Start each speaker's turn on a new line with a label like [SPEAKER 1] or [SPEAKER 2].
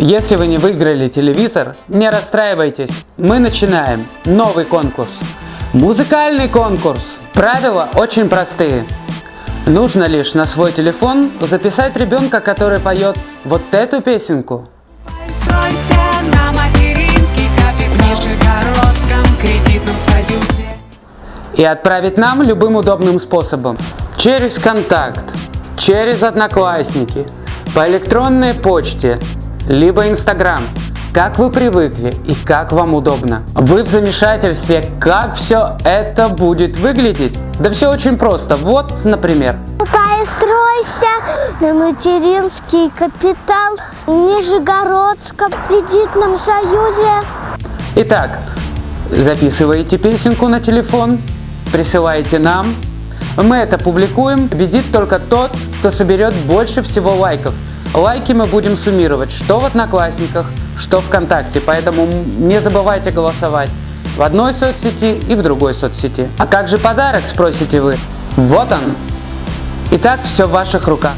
[SPEAKER 1] Если вы не выиграли телевизор, не расстраивайтесь. Мы начинаем новый конкурс. Музыкальный конкурс. Правила очень простые. Нужно лишь на свой телефон записать ребенка, который поет вот эту песенку. И отправить нам любым удобным способом. Через контакт, через одноклассники, по электронной почте, либо инстаграм, как вы привыкли и как вам удобно. Вы в замешательстве, как все это будет выглядеть? Да все очень просто. Вот, например,
[SPEAKER 2] Постройся на материнский капитал в Нижегородском кредитном союзе.
[SPEAKER 1] Итак, записываете песенку на телефон, присылаете нам. Мы это публикуем. Победит только тот, кто соберет больше всего лайков. Лайки мы будем суммировать, что в Одноклассниках, что ВКонтакте. Поэтому не забывайте голосовать в одной соцсети и в другой соцсети. А как же подарок, спросите вы? Вот он. Итак, все в ваших руках.